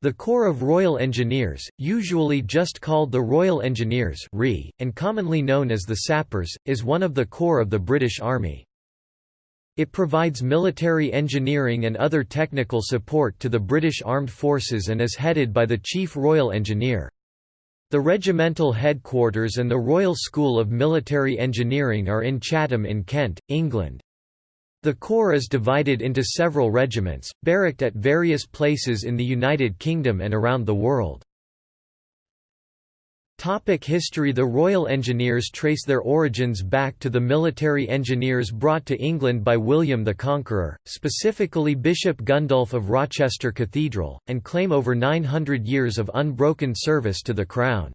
The Corps of Royal Engineers, usually just called the Royal Engineers and commonly known as the Sappers, is one of the corps of the British Army. It provides military engineering and other technical support to the British Armed Forces and is headed by the Chief Royal Engineer. The regimental headquarters and the Royal School of Military Engineering are in Chatham in Kent, England. The Corps is divided into several regiments, barracked at various places in the United Kingdom and around the world. Topic history The Royal Engineers trace their origins back to the military engineers brought to England by William the Conqueror, specifically Bishop Gundulf of Rochester Cathedral, and claim over 900 years of unbroken service to the Crown.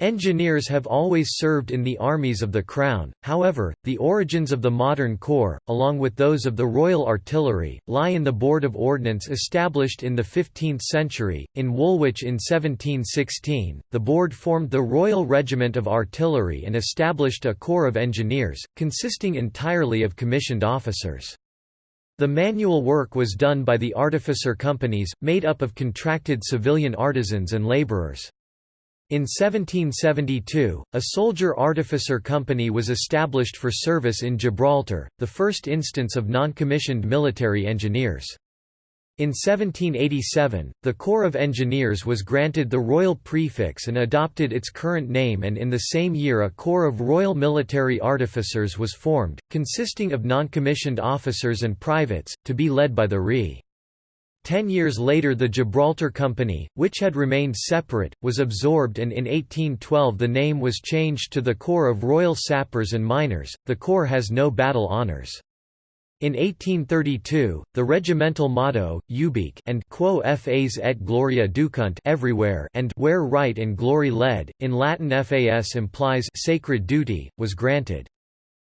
Engineers have always served in the armies of the Crown, however, the origins of the modern corps, along with those of the Royal Artillery, lie in the Board of Ordnance established in the 15th century. In Woolwich in 1716, the board formed the Royal Regiment of Artillery and established a corps of engineers, consisting entirely of commissioned officers. The manual work was done by the artificer companies, made up of contracted civilian artisans and labourers. In 1772, a soldier-artificer company was established for service in Gibraltar, the first instance of non-commissioned military engineers. In 1787, the Corps of Engineers was granted the royal prefix and adopted its current name and in the same year a Corps of Royal Military Artificers was formed, consisting of non-commissioned officers and privates, to be led by the RE. Ten years later the Gibraltar Company, which had remained separate, was absorbed and in 1812 the name was changed to the Corps of Royal Sappers and Miners. The Corps has no battle honours. In 1832, the regimental motto, Ubique and Quo fas et gloria ducunt everywhere and where right and glory led, in Latin fas implies sacred duty, was granted.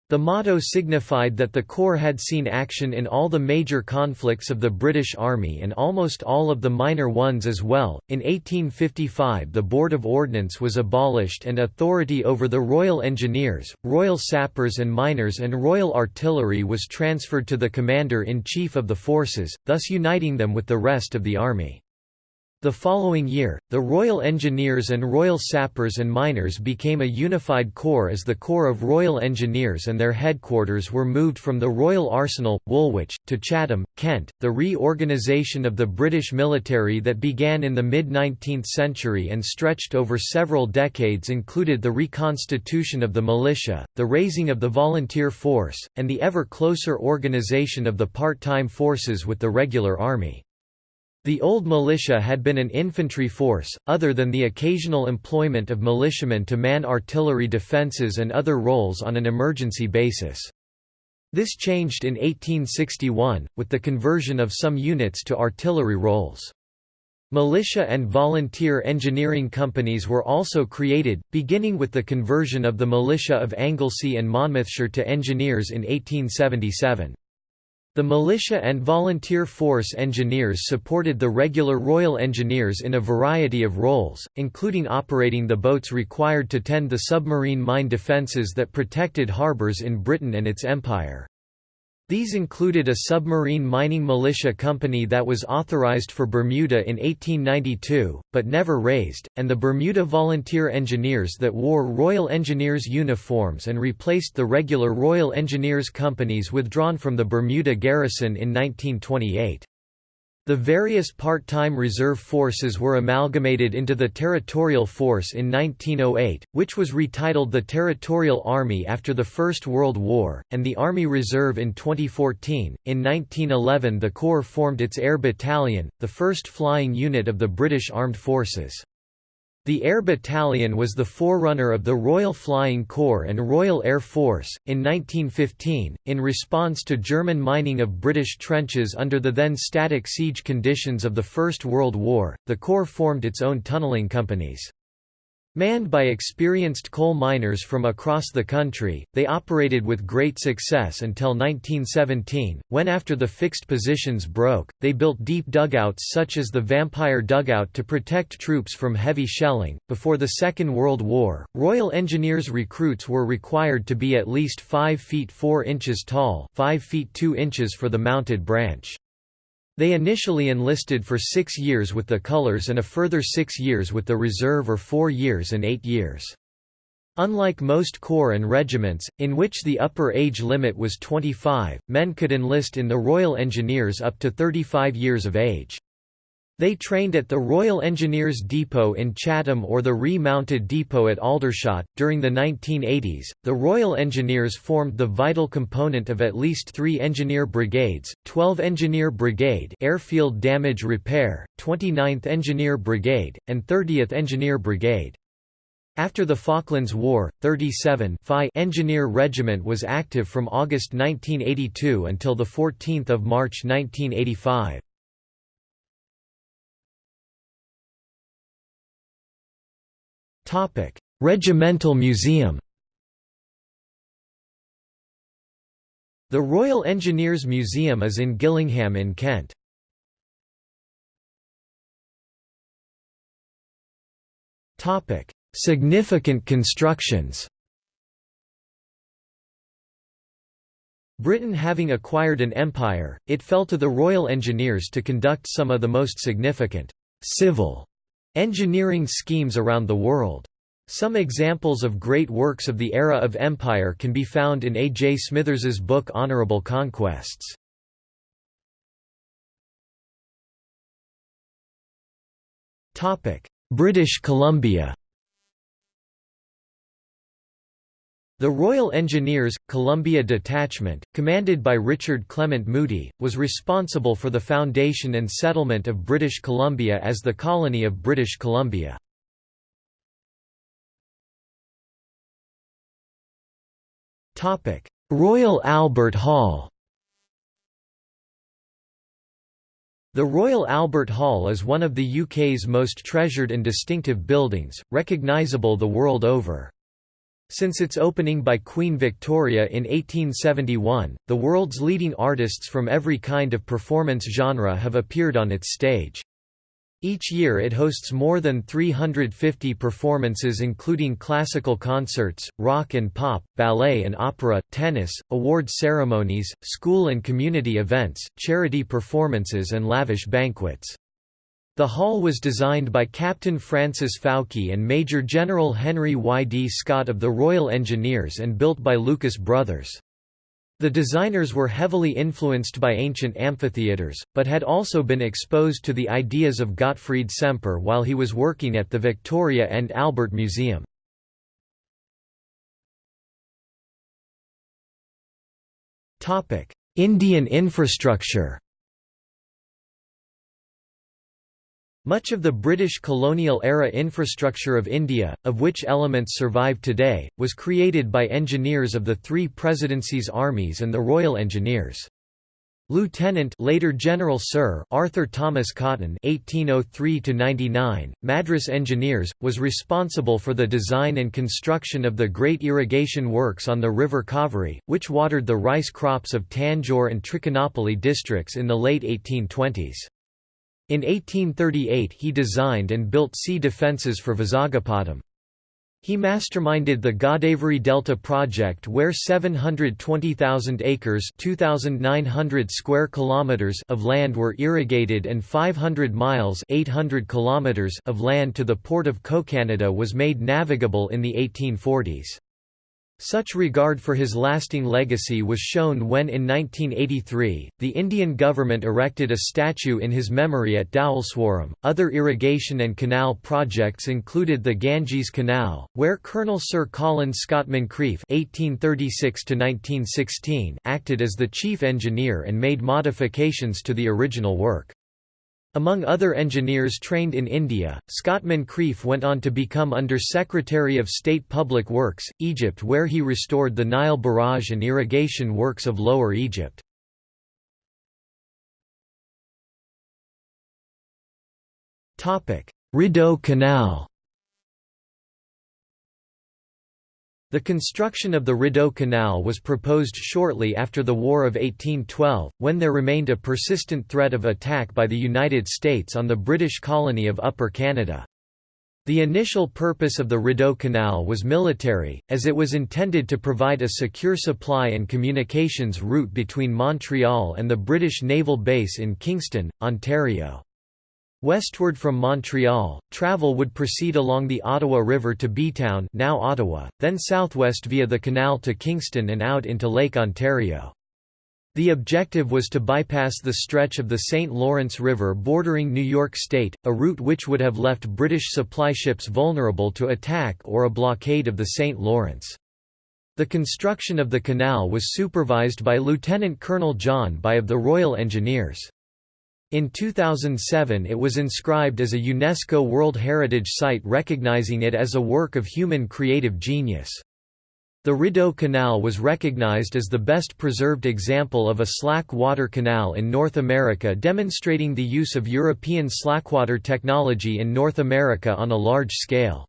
The motto signified that the Corps had seen action in all the major conflicts of the British Army and almost all of the minor ones as well. In 1855, the Board of Ordnance was abolished and authority over the Royal Engineers, Royal Sappers and Miners, and Royal Artillery was transferred to the Commander in Chief of the forces, thus uniting them with the rest of the Army. The following year, the Royal Engineers and Royal Sappers and Miners became a unified corps as the Corps of Royal Engineers and their headquarters were moved from the Royal Arsenal, Woolwich, to Chatham, Kent. The reorganisation of the British military that began in the mid 19th century and stretched over several decades included the reconstitution of the militia, the raising of the volunteer force, and the ever closer organisation of the part time forces with the regular army. The old militia had been an infantry force, other than the occasional employment of militiamen to man artillery defences and other roles on an emergency basis. This changed in 1861, with the conversion of some units to artillery roles. Militia and volunteer engineering companies were also created, beginning with the conversion of the militia of Anglesey and Monmouthshire to engineers in 1877. The militia and volunteer force engineers supported the regular Royal Engineers in a variety of roles, including operating the boats required to tend the submarine mine defences that protected harbours in Britain and its empire. These included a submarine mining militia company that was authorized for Bermuda in 1892, but never raised, and the Bermuda Volunteer Engineers that wore Royal Engineers uniforms and replaced the regular Royal Engineers companies withdrawn from the Bermuda garrison in 1928. The various part-time reserve forces were amalgamated into the Territorial Force in 1908, which was retitled the Territorial Army after the First World War, and the Army Reserve in 2014. In 1911 the Corps formed its Air Battalion, the first flying unit of the British Armed Forces. The Air Battalion was the forerunner of the Royal Flying Corps and Royal Air Force. In 1915, in response to German mining of British trenches under the then static siege conditions of the First World War, the Corps formed its own tunnelling companies. Manned by experienced coal miners from across the country, they operated with great success until 1917, when after the fixed positions broke, they built deep dugouts such as the Vampire Dugout to protect troops from heavy shelling. Before the Second World War, Royal Engineers recruits were required to be at least 5 feet 4 inches tall, 5 feet 2 inches for the mounted branch. They initially enlisted for six years with the Colours and a further six years with the Reserve or four years and eight years. Unlike most corps and regiments, in which the upper age limit was 25, men could enlist in the Royal Engineers up to 35 years of age. They trained at the Royal Engineers Depot in Chatham or the Re-Mounted Depot at Aldershot. During the 1980s, the Royal Engineers formed the vital component of at least three engineer brigades: 12 Engineer Brigade, Airfield Damage Repair, 29th Engineer Brigade, and 30th Engineer Brigade. After the Falklands War, 37 Engineer Regiment was active from August 1982 until 14 March 1985. Regimental Museum The Royal Engineers Museum is in Gillingham in Kent. Significant constructions Britain having acquired an empire, it fell to the Royal Engineers to conduct some of the most significant civil engineering schemes around the world. Some examples of great works of the era of empire can be found in A. J. Smithers's book Honourable Conquests. British Columbia The Royal Engineers, Columbia Detachment, commanded by Richard Clement Moody, was responsible for the foundation and settlement of British Columbia as the colony of British Columbia. Royal Albert Hall The Royal Albert Hall is one of the UK's most treasured and distinctive buildings, recognisable the world over. Since its opening by Queen Victoria in 1871, the world's leading artists from every kind of performance genre have appeared on its stage. Each year it hosts more than 350 performances including classical concerts, rock and pop, ballet and opera, tennis, award ceremonies, school and community events, charity performances and lavish banquets. The hall was designed by Captain Francis Fowke and Major General Henry Y. D. Scott of the Royal Engineers and built by Lucas Brothers. The designers were heavily influenced by ancient amphitheatres, but had also been exposed to the ideas of Gottfried Semper while he was working at the Victoria and Albert Museum. Indian infrastructure Much of the British colonial-era infrastructure of India, of which elements survive today, was created by engineers of the three presidencies' armies and the Royal Engineers. Lieutenant later General Sir Arthur Thomas Cotton (1803–99), Madras Engineers, was responsible for the design and construction of the great irrigation works on the River Kaveri, which watered the rice crops of Tanjore and Trichinopoly districts in the late 1820s. In 1838 he designed and built sea defences for Vizagapatam. He masterminded the Godavari Delta project where 720,000 acres 2,900 square kilometers of land were irrigated and 500 miles 800 kilometers of land to the port of Kakinada was made navigable in the 1840s. Such regard for his lasting legacy was shown when in 1983, the Indian government erected a statue in his memory at Dowleswaram. Other irrigation and canal projects included the Ganges Canal, where Colonel Sir Colin Scott Moncrieff (1836–1916) acted as the chief engineer and made modifications to the original work. Among other engineers trained in India, Scott Moncrieff went on to become Under Secretary of State Public Works, Egypt where he restored the Nile barrage and irrigation works of Lower Egypt. Rideau Canal The construction of the Rideau Canal was proposed shortly after the War of 1812, when there remained a persistent threat of attack by the United States on the British colony of Upper Canada. The initial purpose of the Rideau Canal was military, as it was intended to provide a secure supply and communications route between Montreal and the British naval base in Kingston, Ontario. Westward from Montreal, travel would proceed along the Ottawa River to Bytown now Ottawa, then southwest via the canal to Kingston and out into Lake Ontario. The objective was to bypass the stretch of the St. Lawrence River bordering New York State, a route which would have left British supply ships vulnerable to attack or a blockade of the St. Lawrence. The construction of the canal was supervised by Lieutenant Colonel John By of the Royal Engineers. In 2007 it was inscribed as a UNESCO World Heritage Site recognizing it as a work of human creative genius. The Rideau Canal was recognized as the best preserved example of a slack water canal in North America demonstrating the use of European slackwater technology in North America on a large scale.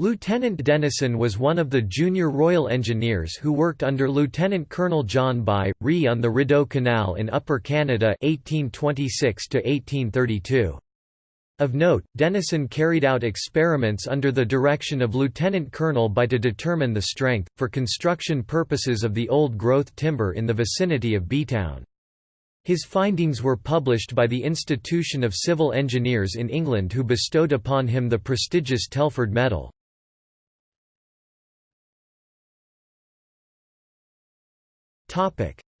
Lieutenant Dennison was one of the junior Royal Engineers who worked under Lieutenant Colonel John By, Re on the Rideau Canal in Upper Canada 1826 -1832. Of note, Dennison carried out experiments under the direction of Lieutenant Colonel By to determine the strength, for construction purposes of the old-growth timber in the vicinity of Bytown. His findings were published by the Institution of Civil Engineers in England who bestowed upon him the prestigious Telford Medal.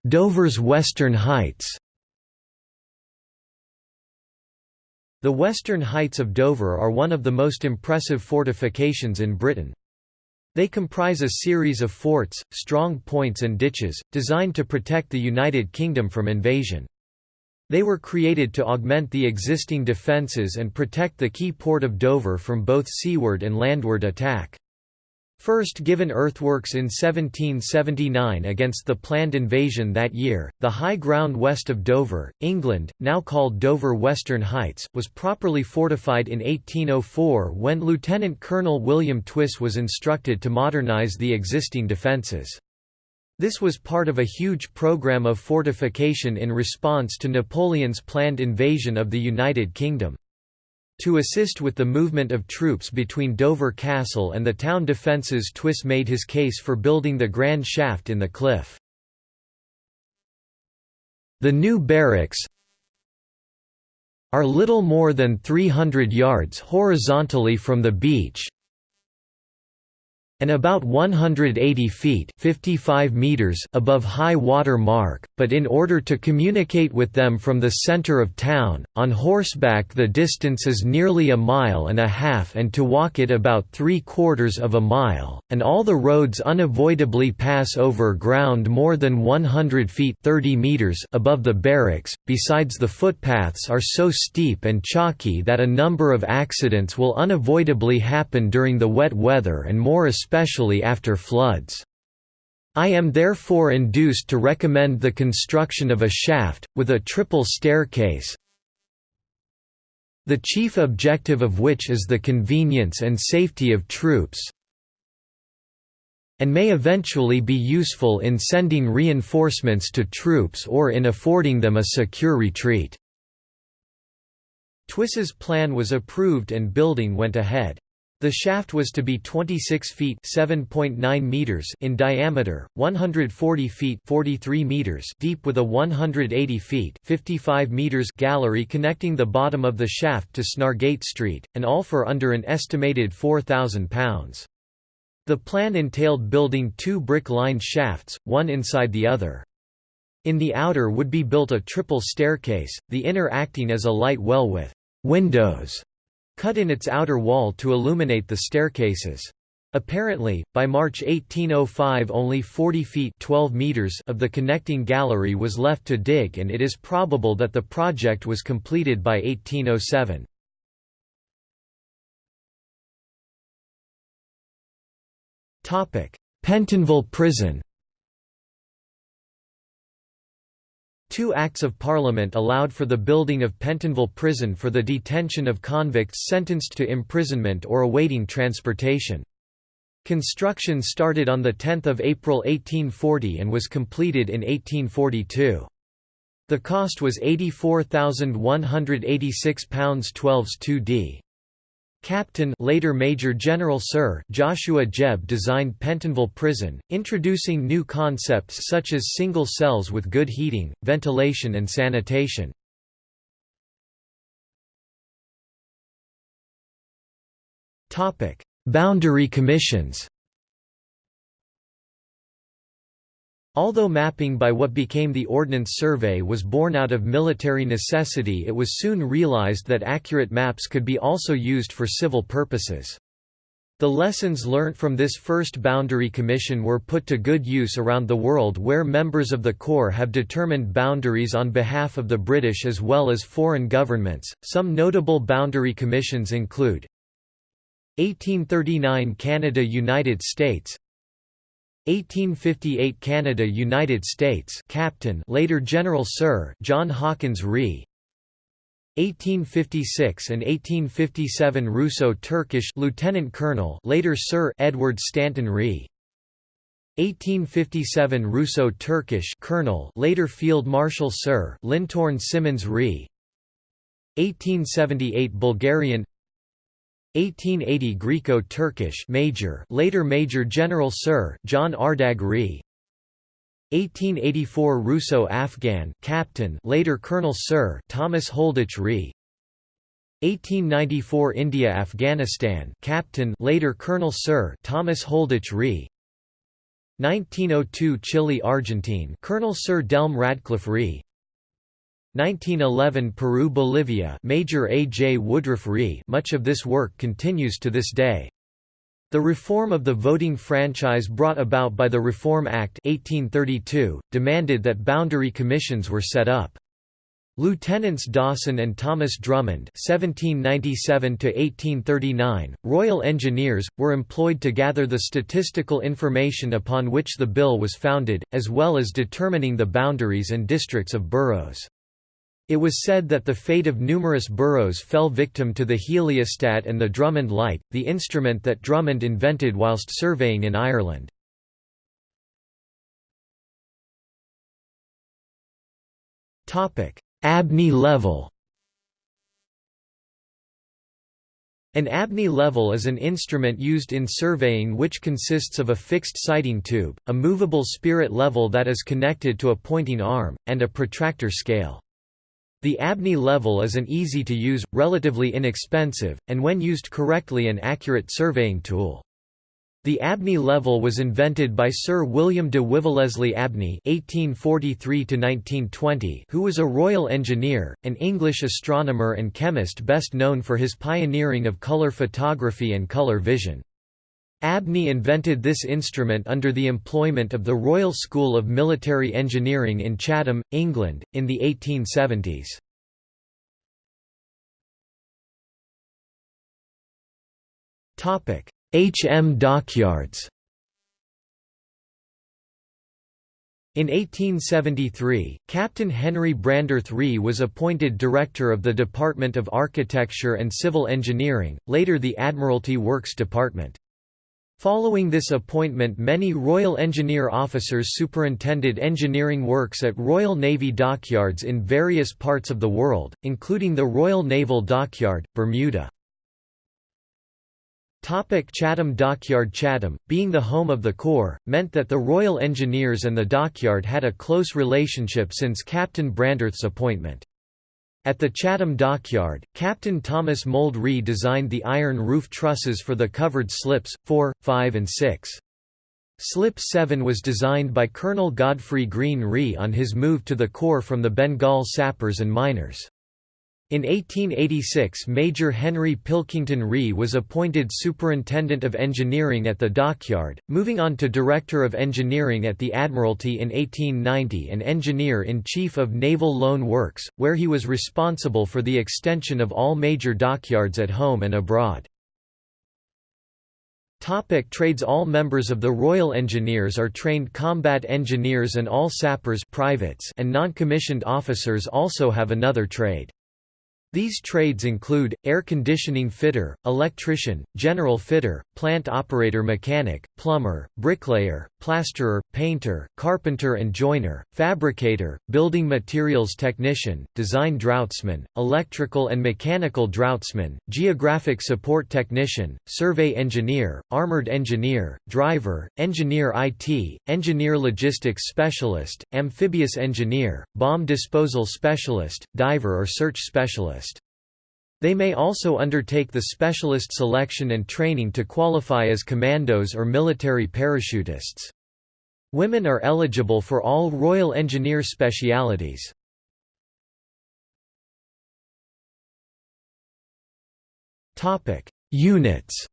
Dover's Western Heights The Western Heights of Dover are one of the most impressive fortifications in Britain. They comprise a series of forts, strong points and ditches, designed to protect the United Kingdom from invasion. They were created to augment the existing defences and protect the key port of Dover from both seaward and landward attack. First given earthworks in 1779 against the planned invasion that year, the high ground west of Dover, England, now called Dover Western Heights, was properly fortified in 1804 when Lieutenant Colonel William Twiss was instructed to modernise the existing defences. This was part of a huge program of fortification in response to Napoleon's planned invasion of the United Kingdom. To assist with the movement of troops between Dover Castle and the town defences Twiss made his case for building the grand shaft in the cliff. The new barracks are little more than 300 yards horizontally from the beach, and about 180 feet 55 meters above high water mark, but in order to communicate with them from the center of town, on horseback the distance is nearly a mile and a half and to walk it about three quarters of a mile, and all the roads unavoidably pass over ground more than 100 feet 30 meters above the barracks, besides the footpaths are so steep and chalky that a number of accidents will unavoidably happen during the wet weather and more especially especially after floods. I am therefore induced to recommend the construction of a shaft, with a triple staircase, the chief objective of which is the convenience and safety of troops, and may eventually be useful in sending reinforcements to troops or in affording them a secure retreat." Twiss's plan was approved and building went ahead. The shaft was to be 26 feet (7.9 meters) in diameter, 140 feet (43 meters) deep with a 180 feet (55 meters) gallery connecting the bottom of the shaft to Snargate Street, and all for under an estimated £4,000. The plan entailed building two brick-lined shafts, one inside the other. In the outer would be built a triple staircase, the inner acting as a light well with windows cut in its outer wall to illuminate the staircases. Apparently, by March 1805 only 40 feet 12 meters of the connecting gallery was left to dig and it is probable that the project was completed by 1807. Pentonville Prison Two Acts of Parliament allowed for the building of Pentonville Prison for the detention of convicts sentenced to imprisonment or awaiting transportation. Construction started on 10 April 1840 and was completed in 1842. The cost was £84,186 12s 2d. Captain later Major General Sir Joshua Jebb designed Pentonville Prison, introducing new concepts such as single cells with good heating, ventilation and sanitation. Boundary commissions Although mapping by what became the Ordnance Survey was born out of military necessity it was soon realized that accurate maps could be also used for civil purposes. The lessons learnt from this first boundary commission were put to good use around the world where members of the Corps have determined boundaries on behalf of the British as well as foreign governments. Some notable boundary commissions include 1839 Canada United States 1858 Canada United States Captain later General Sir John Hawkins Ree 1856 and 1857 Russo-Turkish Lieutenant Colonel later Sir Edward Stanton Ree 1857 Russo-Turkish Colonel later Field Marshal Sir Lintorn Simmons Ree 1878 Bulgarian 1880 Greco-Turkish Major, later Major General Sir John Ardagh Ree. 1884 Russo-Afghan Captain, later Colonel Sir Thomas Holditch Ree. 1894 India-Afghanistan Captain, later Colonel Sir Thomas Holditch Ree. 1902 Chile-Argentine Colonel Sir Delmé Radcliffe Ree. 1911 Peru-Bolivia Major A. J. Woodruff Ree much of this work continues to this day. The reform of the voting franchise brought about by the Reform Act 1832, demanded that boundary commissions were set up. Lieutenants Dawson and Thomas Drummond (1797–1839), Royal Engineers, were employed to gather the statistical information upon which the bill was founded, as well as determining the boundaries and districts of boroughs. It was said that the fate of numerous boroughs fell victim to the heliostat and the Drummond light, the instrument that Drummond invented whilst surveying in Ireland. Abney level An Abney level is an instrument used in surveying which consists of a fixed sighting tube, a movable spirit level that is connected to a pointing arm, and a protractor scale. The Abney level is an easy-to-use, relatively inexpensive, and when used correctly an accurate surveying tool. The Abney level was invented by Sir William de Wivelleslie Abney (1843–1920), who was a royal engineer, an English astronomer and chemist best known for his pioneering of colour photography and colour vision. Abney invented this instrument under the employment of the Royal School of Military Engineering in Chatham, England, in the 1870s. HM dockyards In 1873, Captain Henry Brandreth Ree was appointed Director of the Department of Architecture and Civil Engineering, later the Admiralty Works Department. Following this appointment many Royal Engineer officers superintended engineering works at Royal Navy dockyards in various parts of the world, including the Royal Naval Dockyard, Bermuda. Topic Chatham Dockyard Chatham, being the home of the Corps, meant that the Royal Engineers and the dockyard had a close relationship since Captain Brandreth's appointment. At the Chatham dockyard, Captain Thomas Mould Ree designed the iron roof trusses for the covered slips, 4, 5 and 6. Slip 7 was designed by Colonel Godfrey Greene Ree on his move to the Corps from the Bengal sappers and miners. In 1886 Major Henry Pilkington Ree was appointed Superintendent of Engineering at the dockyard, moving on to Director of Engineering at the Admiralty in 1890 and Engineer-in-Chief of Naval Loan Works, where he was responsible for the extension of all major dockyards at home and abroad. Topic trades All members of the Royal Engineers are trained combat engineers and all sappers privates and non-commissioned officers also have another trade. These trades include, air conditioning fitter, electrician, general fitter, plant operator mechanic, plumber, bricklayer, plasterer, painter, carpenter and joiner, fabricator, building materials technician, design draughtsman, electrical and mechanical draughtsman, geographic support technician, survey engineer, armored engineer, driver, engineer IT, engineer logistics specialist, amphibious engineer, bomb disposal specialist, diver or search specialist. They may also undertake the specialist selection and training to qualify as commandos or military parachutists. Women are eligible for all Royal Engineer specialities. Units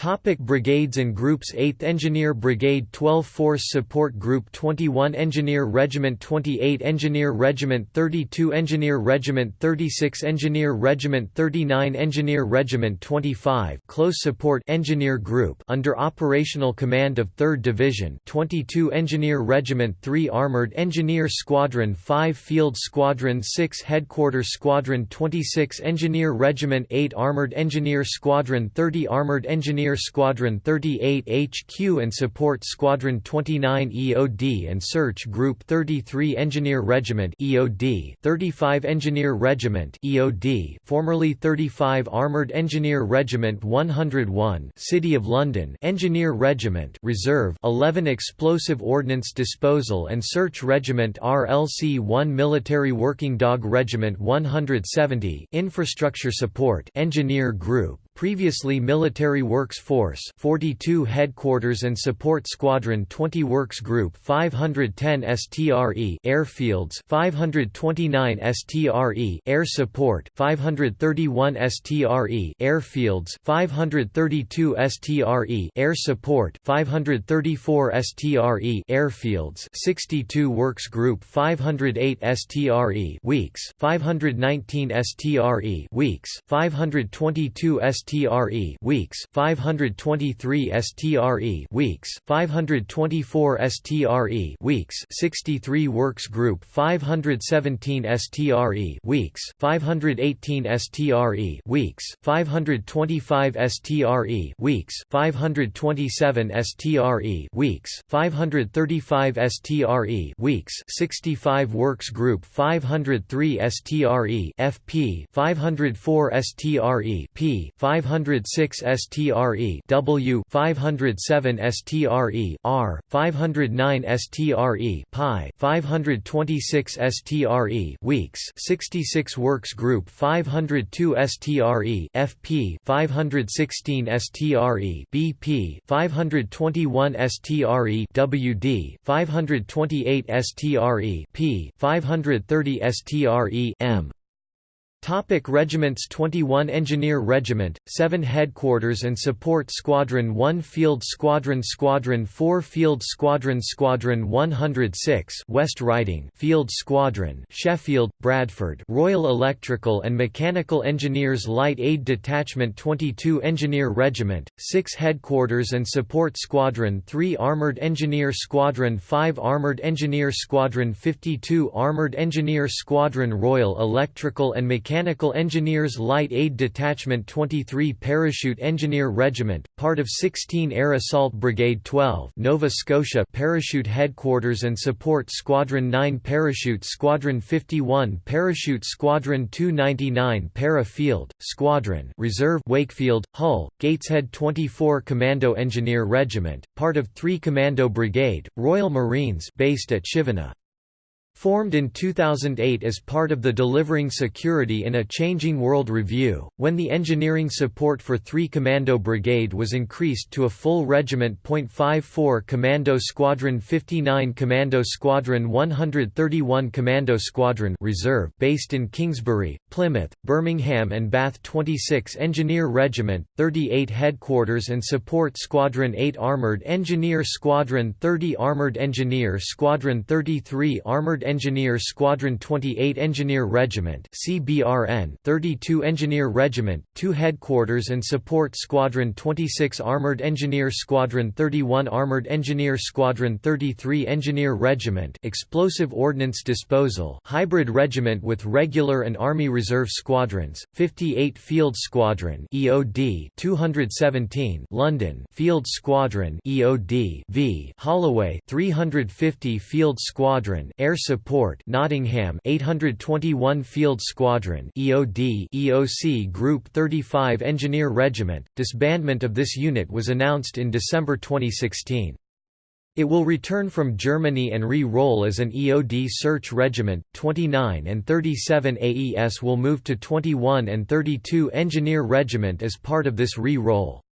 Topic brigades and groups 8th Engineer Brigade 12 Force Support Group 21 Engineer Regiment 28 Engineer Regiment 32 Engineer Regiment 36 Engineer Regiment 39 Engineer Regiment 25 Close Support Engineer Group under operational command of 3rd Division 22 Engineer Regiment 3 Armored Engineer Squadron 5 Field Squadron 6 Headquarters Squadron 26 Engineer Regiment 8 Armored Engineer Squadron 30 Armored Engineer Engineer Squadron 38 HQ and Support Squadron 29 EOD and Search Group 33 Engineer Regiment EOD 35 Engineer Regiment EOD formerly 35 Armoured Engineer Regiment 101 City of London Engineer Regiment Reserve 11 Explosive Ordnance Disposal and Search Regiment RLC 1 Military Working Dog Regiment 170 Infrastructure Support Engineer Group Previously Military Works Force 42 Headquarters and Support Squadron 20 Works Group 510 STRE Airfields 529 STRE Air Support 531 STRE Airfields 532 STRE Air Support 534 STRE Airfields 62 Works Group 508 STRE Weeks 519 STRE Weeks 522 STRE STRE weeks 523 STRE weeks 524 STRE weeks 63 works group 517 STRE weeks 518 STRE weeks 525 STRE weeks 527 STRE weeks 535 STRE weeks 65 works group 503 STRE FP 504 STRE P 506 STRE W 507 STRE R 509 STRE Pi 526 STRE weeks 66 works group 502 STRE FP 516 STRE BP 521 STRE WD 528 STRE P 530 STRE M Topic regiments 21 Engineer Regiment, 7 Headquarters and Support Squadron 1 Field Squadron Squadron 4 Field Squadron Squadron 106 West Riding Field Squadron Sheffield, Bradford Royal Electrical and Mechanical Engineers Light Aid Detachment 22 Engineer Regiment, 6 Headquarters and Support Squadron 3 Armoured Engineer Squadron 5 Armoured Engineer Squadron 52 Armoured Engineer Squadron Royal Electrical and Mechanical Mechanical Engineers Light Aid Detachment 23 Parachute Engineer Regiment, part of 16 Air Assault Brigade 12 Nova Scotia Parachute Headquarters and Support Squadron 9 Parachute Squadron 51 Parachute Squadron 299 Para Field, Squadron Reserve Wakefield, Hull, Gateshead 24 Commando Engineer Regiment, part of 3 Commando Brigade, Royal Marines based at Chivenor. Formed in 2008 as part of the Delivering Security in a Changing World review, when the engineering support for 3 Commando Brigade was increased to a full regiment. 54 Commando Squadron 59 Commando Squadron 131 Commando Squadron Reserve based in Kingsbury, Plymouth, Birmingham and Bath 26 Engineer Regiment, 38 Headquarters and Support Squadron 8 Armoured Engineer Squadron 30 Armoured Engineer Squadron 33 Armoured Engineer Squadron 28 Engineer Regiment CBRN 32 Engineer Regiment, 2 Headquarters and Support Squadron 26 Armored Engineer Squadron 31 Armored Engineer Squadron 33 Engineer Regiment Explosive Ordnance Disposal Hybrid Regiment with Regular and Army Reserve Squadrons, 58 Field Squadron EOD 217 London Field Squadron EOD v Holloway 350 Field Squadron Air Support Nottingham 821 Field Squadron EOD EOC Group 35 Engineer Regiment disbandment of this unit was announced in December 2016 it will return from Germany and re-roll as an EOD search regiment. 29 and 37 AES will move to 21 and 32 Engineer Regiment as part of this re-roll.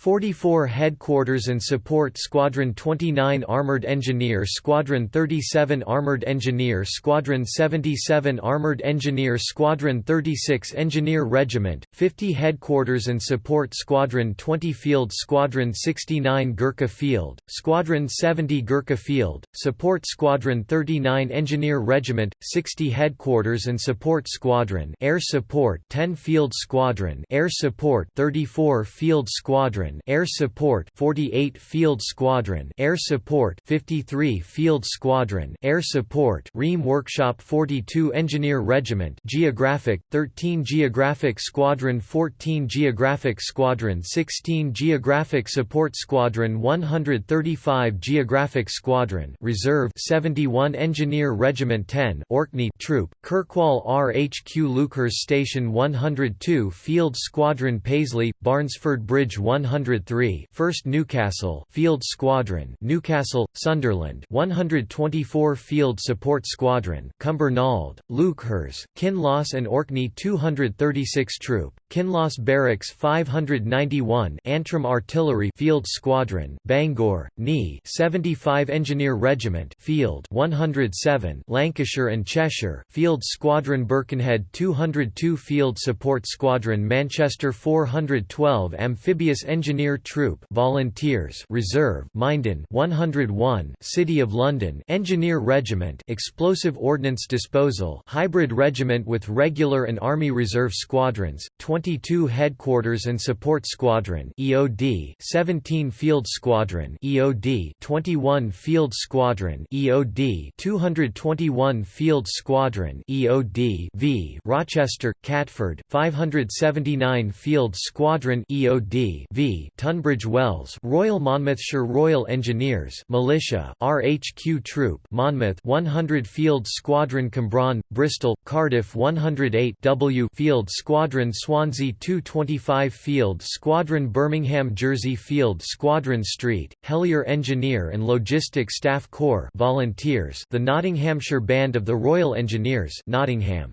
44 Headquarters and Support Squadron 29 Armored Engineer Squadron 37 Armored Engineer Squadron 77 Armored Engineer Squadron 36 Engineer Regiment, 50 Headquarters and Support Squadron 20 Field Squadron 69 Gurkha Field, Squadron 70 Gurkha Field, Support Squadron 39 Engineer Regiment, 60 Headquarters and Support Squadron Air Support 10 Field Squadron Air Support 34 Field Squadron Air Support 48 Field Squadron Air Support 53 Field Squadron Air Support Ream Workshop 42 Engineer Regiment Geographic 13 Geographic Squadron 14 Geographic Squadron 16 Geographic Support Squadron 135 Geographic Squadron Reserve 71 Engineer Regiment 10 Orkney Troop Kirkwall RHQ Leuchars Station 102 Field Squadron Paisley Barnesford Bridge 100 103 1st Newcastle Field Squadron Newcastle Sunderland 124 Field Support Squadron Cumbernauld Leuchars Kinloss and Orkney 236 Troop Kinloss Barracks 591 Antrim Artillery Field Squadron Bangor Knee 75 Engineer Regiment Field 107 Lancashire and Cheshire Field Squadron Birkenhead 202 Field Support Squadron Manchester 412 Amphibious Engineer Troop Volunteers Reserve Minden 101 City of London Engineer Regiment Explosive Ordnance Disposal Hybrid Regiment with Regular and Army Reserve Squadrons 22 Headquarters and Support Squadron EOD 17 Field Squadron EOD 21 Field Squadron EOD 221 Field Squadron EOD v Rochester Catford 579 Field Squadron EOD v Tunbridge Wells Royal Monmouthshire Royal Engineers Militia RHQ Troop Monmouth 100 Field Squadron Cwmbran Bristol Cardiff 108 W Field Squadron Swansea 225 Field Squadron Birmingham Jersey Field Squadron Street Helier Engineer and Logistic Staff Corps Volunteers the Nottinghamshire Band of the Royal Engineers Nottingham.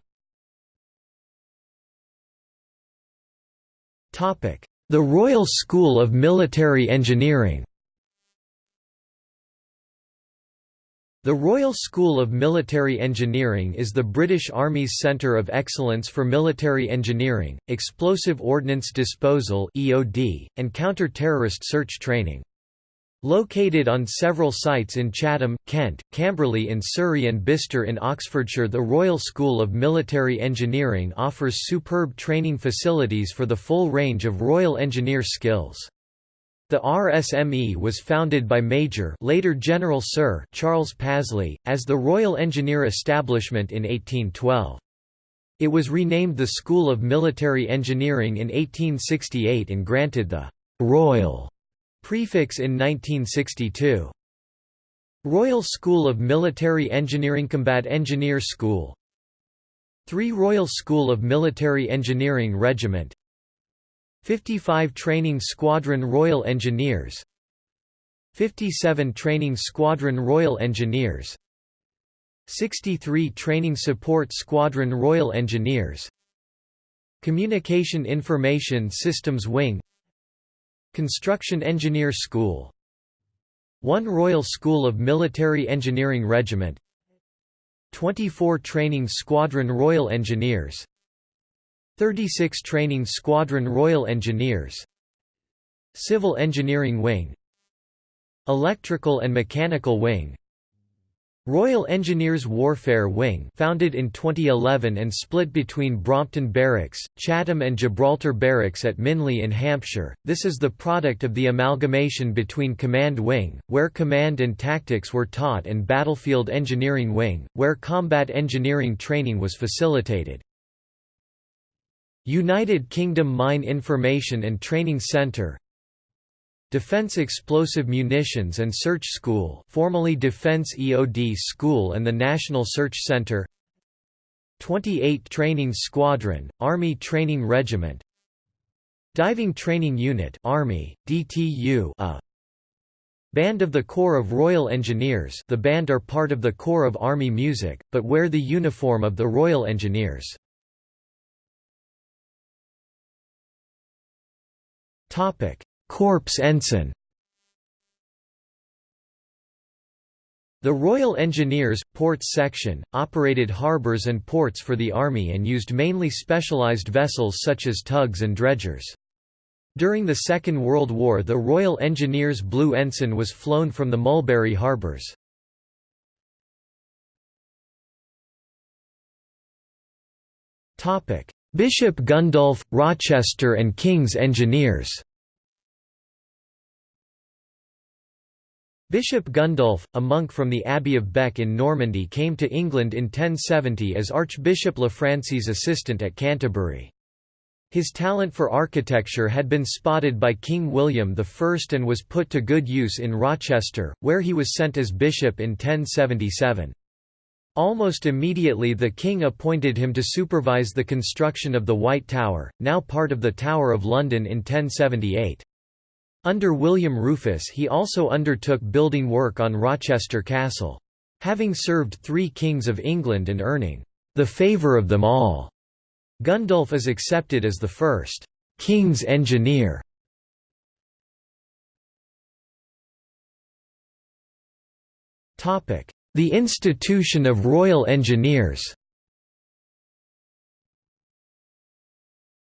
The Royal School of Military Engineering The Royal School of Military Engineering is the British Army's centre of excellence for military engineering, explosive ordnance disposal (EOD), and counter-terrorist search training. Located on several sites in Chatham, Kent, Camberley in Surrey and Bicester in Oxfordshire the Royal School of Military Engineering offers superb training facilities for the full range of Royal Engineer skills. The RSME was founded by Major later General Sir Charles Pasley, as the Royal Engineer Establishment in 1812. It was renamed the School of Military Engineering in 1868 and granted the «Royal» Prefix in 1962. Royal School of Military Engineering Combat Engineer School 3 Royal School of Military Engineering Regiment 55 Training Squadron Royal Engineers 57 Training Squadron Royal Engineers 63 Training Support Squadron Royal Engineers Communication Information Systems Wing Construction Engineer School 1 Royal School of Military Engineering Regiment 24 Training Squadron Royal Engineers 36 Training Squadron Royal Engineers Civil Engineering Wing Electrical and Mechanical Wing Royal Engineers Warfare Wing founded in 2011 and split between Brompton Barracks, Chatham and Gibraltar Barracks at Minley in Hampshire, this is the product of the amalgamation between Command Wing, where command and tactics were taught and Battlefield Engineering Wing, where combat engineering training was facilitated. United Kingdom Mine Information and Training Centre Defense Explosive Munitions and Search School formerly Defense EOD School and the National Search Center 28 Training Squadron, Army Training Regiment Diving Training Unit Army, DTU a Band of the Corps of Royal Engineers the band are part of the Corps of Army Music, but wear the uniform of the Royal Engineers. Corps Ensign The Royal Engineers, Ports Section, operated harbours and ports for the Army and used mainly specialised vessels such as tugs and dredgers. During the Second World War the Royal Engineers Blue Ensign was flown from the Mulberry harbours. Bishop Gundulf, Rochester and King's Engineers Bishop Gundulf, a monk from the Abbey of Bec in Normandy came to England in 1070 as Archbishop Lanfranc's assistant at Canterbury. His talent for architecture had been spotted by King William I and was put to good use in Rochester, where he was sent as bishop in 1077. Almost immediately the king appointed him to supervise the construction of the White Tower, now part of the Tower of London in 1078. Under William Rufus he also undertook building work on Rochester Castle. Having served three kings of England and earning the favour of them all, Gundulf is accepted as the first king's engineer. The institution of Royal Engineers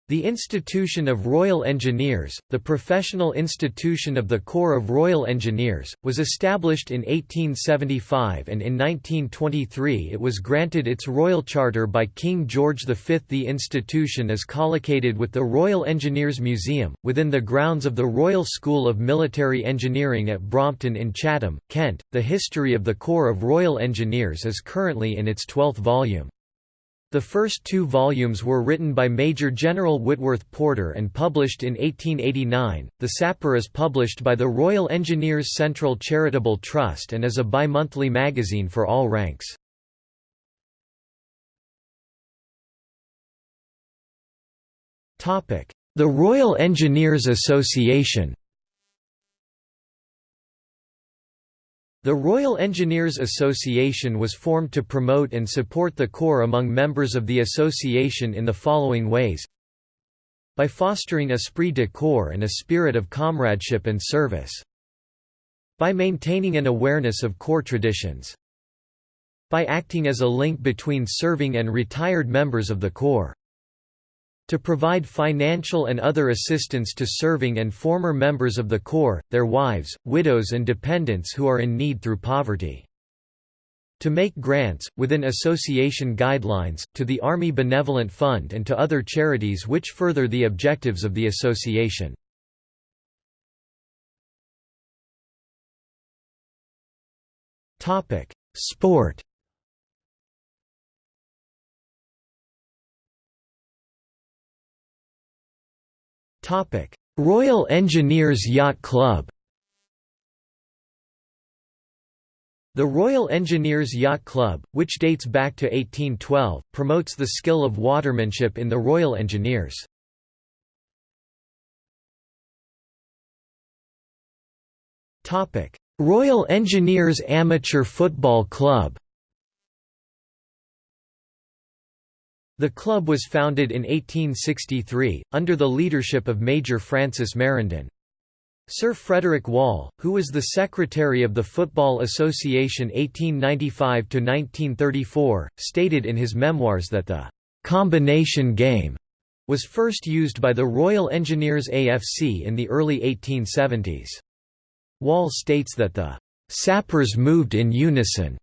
The Institution of Royal Engineers, the professional institution of the Corps of Royal Engineers, was established in 1875 and in 1923 it was granted its royal charter by King George V. The institution is collocated with the Royal Engineers Museum, within the grounds of the Royal School of Military Engineering at Brompton in Chatham, Kent. The history of the Corps of Royal Engineers is currently in its twelfth volume. The first two volumes were written by Major General Whitworth Porter and published in 1889. The Sapper is published by the Royal Engineers Central Charitable Trust and is a bi-monthly magazine for all ranks. The Royal Engineers Association The Royal Engineers Association was formed to promote and support the Corps among members of the association in the following ways. By fostering esprit de corps and a spirit of comradeship and service. By maintaining an awareness of Corps traditions. By acting as a link between serving and retired members of the Corps to provide financial and other assistance to serving and former members of the Corps, their wives, widows and dependents who are in need through poverty. To make grants, within association guidelines, to the Army Benevolent Fund and to other charities which further the objectives of the association. Sport Royal Engineers Yacht Club The Royal Engineers Yacht Club, which dates back to 1812, promotes the skill of watermanship in the Royal Engineers. Royal Engineers Amateur Football Club The club was founded in 1863, under the leadership of Major Francis Marindin. Sir Frederick Wall, who was the secretary of the Football Association 1895–1934, stated in his memoirs that the «combination game» was first used by the Royal Engineers AFC in the early 1870s. Wall states that the «sappers moved in unison»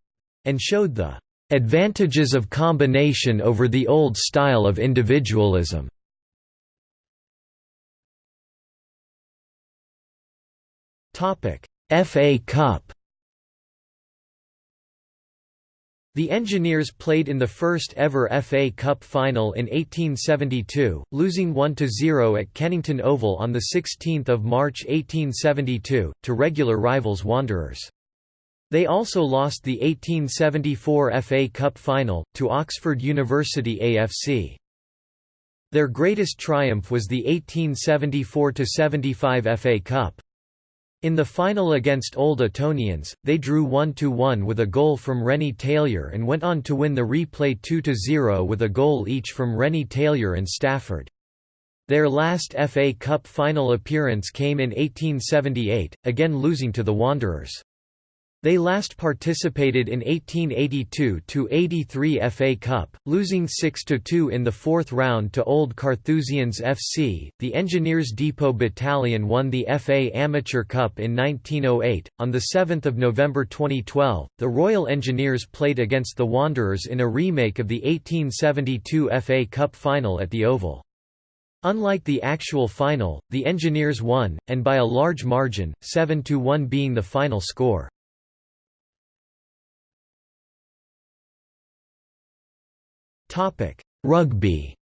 and showed the "...advantages of combination over the old style of individualism." FA Cup The Engineers played in the first ever FA Cup final in 1872, losing 1–0 at Kennington Oval on 16 March 1872, to regular rivals Wanderers. They also lost the 1874 FA Cup final, to Oxford University AFC. Their greatest triumph was the 1874–75 FA Cup. In the final against Old Etonians, they drew 1–1 with a goal from Renny-Tailyour and went on to win the replay 2–0 with a goal each from Renny-Tailyour and Stafford. Their last FA Cup final appearance came in 1878, again losing to the Wanderers. They last participated in 1882–83 FA Cup, losing 6–2 in the fourth round to Old Carthusians FC. The Engineers Depot Battalion won the FA Amateur Cup in 1908. On 7 November 2012, the Royal Engineers played against the Wanderers in a remake of the 1872 FA Cup final at the Oval. Unlike the actual final, the Engineers won, and by a large margin, 7–1 being the final score. Rugby.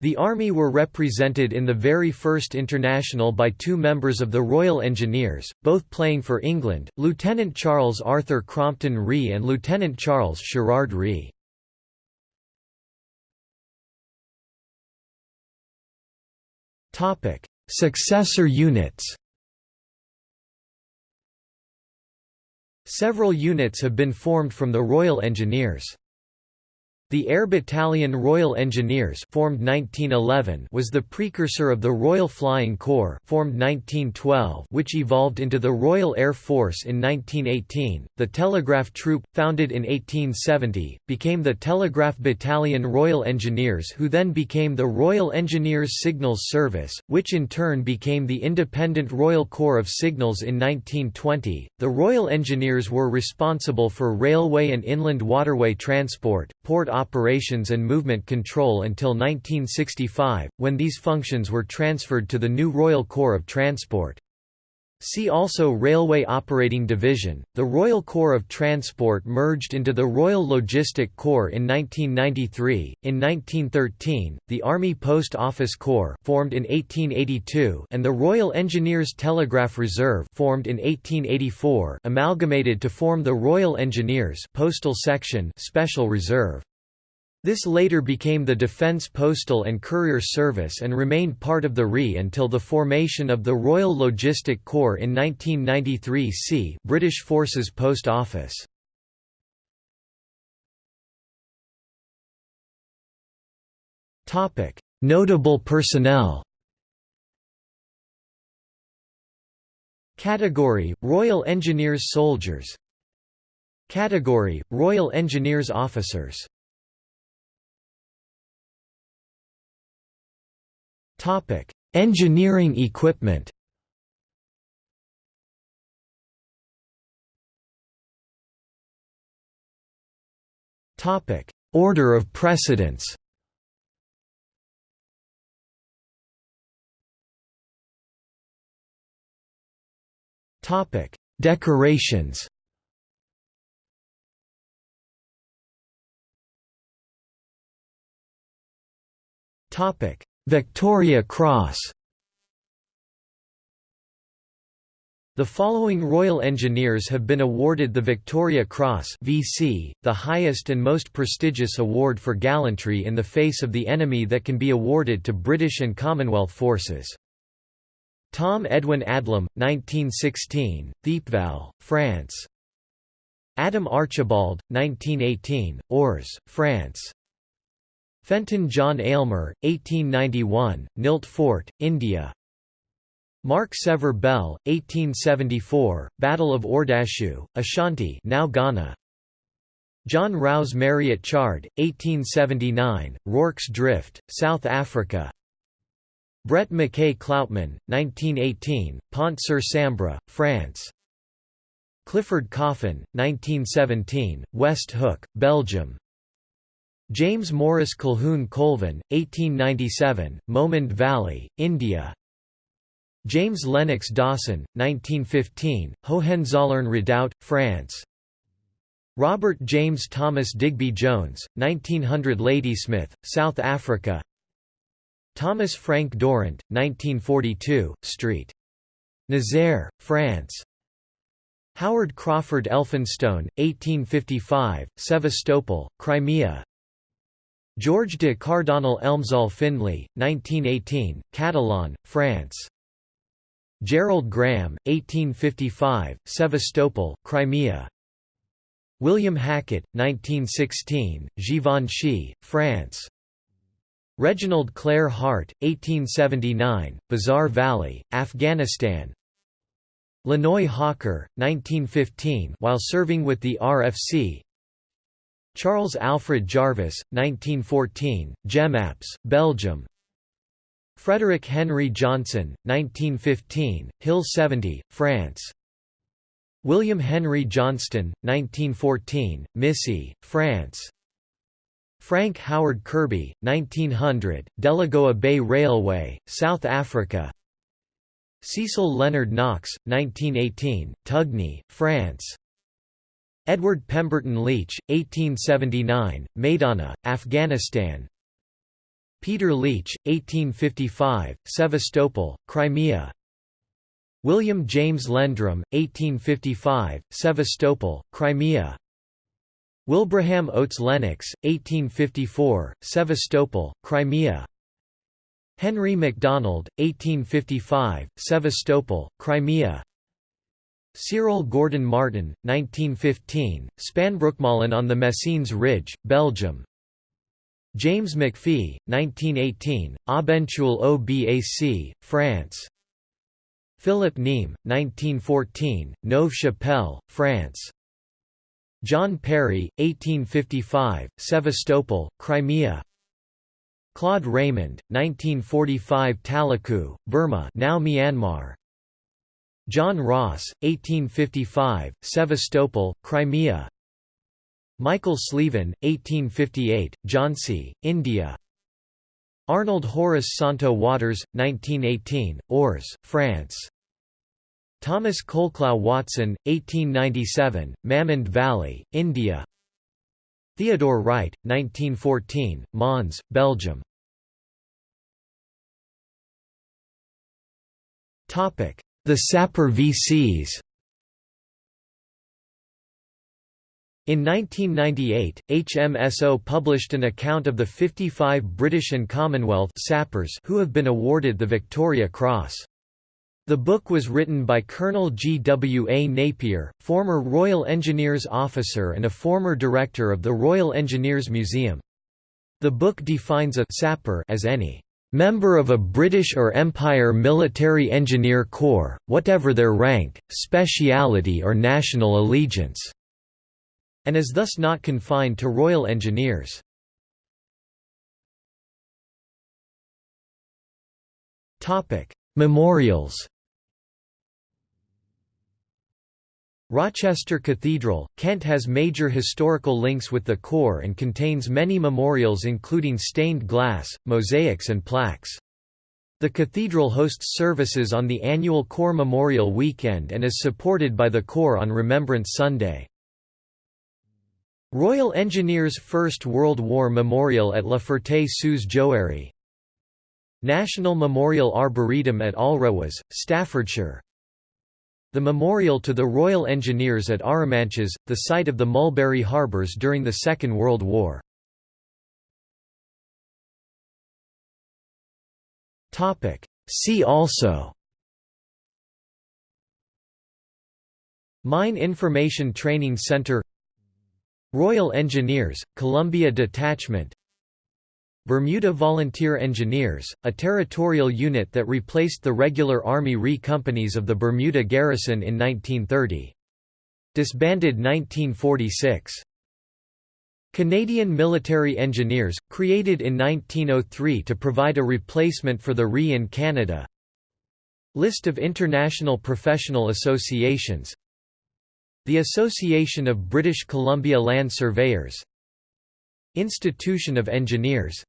The Army were represented in the very first international by two members of the Royal Engineers, both playing for England, Lieutenant Charles Arthur Crompton Ree and Lieutenant Charles Sherrard Ree. Successor units Several units have been formed from the Royal Engineers. The Air Battalion Royal Engineers formed 1911 was the precursor of the Royal Flying Corps formed 1912 which evolved into the Royal Air Force in 1918. The Telegraph Troop, founded in 1870, became the Telegraph Battalion Royal Engineers who then became the Royal Engineers Signals Service, which in turn became the Independent Royal Corps of Signals in 1920. The Royal Engineers were responsible for railway and inland waterway transport, port and movement control until 1965, when these functions were transferred to the new Royal Corps of Transport. See also Railway Operating Division. The Royal Corps of Transport merged into the Royal Logistic Corps in 1993. In 1913, the Army Post Office Corps, formed in 1882, and the Royal Engineers Telegraph Reserve, formed in 1884, amalgamated to form the Royal Engineers Postal Section Special Reserve. This later became the Defence Postal and Courier Service and remained part of the RE until the formation of the Royal Logistic Corps in 1993 c British Forces Post Office. Notable personnel. Category – Royal Engineers Soldiers. Category – Royal Engineers Officers Engineering equipment. Order of precedence. Topic: Decorations. Topic: Victoria Cross. The following Royal Engineers have been awarded the Victoria Cross VC, the highest and most prestigious award for gallantry in the face of the enemy that can be awarded to British and Commonwealth forces. Tom Edwin Adlam, 1916, Thiepval, France. Adam Archibald, 1918, Ors, France Fenton John Aylmer, 1891, Nilt Fort, India. Mark Sever Bell, 1874, Battle of Ordahsu, Ashanti now Ghana. John Rouse Marriott Chard, 1879, Rorke's Drift, South Africa. Brett Mackay Cloutman, 1918, Pont sur Sambre, France. Clifford Coffin, 1917, Westhoek, Belgium James Morris Colquhoun Colvin, 1897, Mohmand Valley, India. James Lennox Dawson, 1915, Hohenzollern Redoubt, France. Robert James Thomas Digby Jones, 1900 Ladysmith, South Africa. Thomas Frank Durrant, 1942, St. Nazaire, France. Howard Crawford Elphinstone, 1855, Sevastopol, Crimea George de Cardonnel Elmsall Findlay, 1918, Catillon, France. Gerald Graham, 1855, Sevastopol, Crimea. William Hackett, 1916, Givenchy, France. Reginald Clare Hart, 1879, Bazar Valley, Afghanistan. Lanoe Hawker, 1915 while serving with the RFC Charles Alfred Jarvis, 1914, Jemappes, Belgium. Frederick Henry Johnson, 1915, Hill 70, France. William Henry Johnston, 1914, Missy, France. Frank Howard Kirby, 1900, Delagoa Bay Railway, South Africa. Cecil Leonard Knox, 1918, Tugny, France Edward Pemberton Leach, 1879, Maidana, Afghanistan. Peter Leitch, 1855, Sevastopol, Crimea. William James Lendrum, 1855, Sevastopol, Crimea. Wilbraham Oates Lennox, 1854, Sevastopol, Crimea. Henry MacDonald, 1855, Sevastopol, Crimea Cyril Gordon Martin, 1915, Spanbroekmolen on the Messines Ridge, Belgium. James McPhee, 1918, Aubencheul-au-Bac, France. Philip Neame, 1914, Neuve-Chapelle, France. John Perry, 1855, Sevastopol, Crimea. Claude Raymond, 1945 Talaku, Burma now Myanmar John Ross, 1855, Sevastopol, Crimea. Michael Sleavon, 1858, Jhansi, India. Arnold Horace Santo Waters, 1918, Ors, France. Thomas Colclough Watson, 1897, Mamand Valley, India. Theodore Wright, 1914, Mons, Belgium The Sapper VCs In 1998, HMSO published an account of the 55 British and Commonwealth sappers who have been awarded the Victoria Cross. The book was written by Colonel G. W. A. Napier, former Royal Engineers officer and a former director of the Royal Engineers Museum. The book defines a sapper as any member of a British or Empire Military Engineer Corps, whatever their rank, speciality or national allegiance", and is thus not confined to Royal Engineers. Memorials Rochester Cathedral, Kent has major historical links with the Corps and contains many memorials including stained glass, mosaics and plaques. The cathedral hosts services on the annual Corps Memorial Weekend and is supported by the Corps on Remembrance Sunday. Royal Engineers First World War Memorial at La Ferté-sous-Jouarre National Memorial Arboretum at Alrewas, Staffordshire the memorial to the Royal Engineers at Arromanches, the site of the Mulberry Harbours during the Second World War. See also. Mine Information Training Center. Royal Engineers, Columbia Detachment Bermuda Volunteer Engineers, a territorial unit that replaced the regular Army RE companies of the Bermuda Garrison in 1930. Disbanded 1946. Canadian Military Engineers, created in 1903 to provide a replacement for the RE in Canada List of international professional associations The Association of British Columbia Land Surveyors Institution of Engineers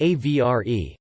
AVRE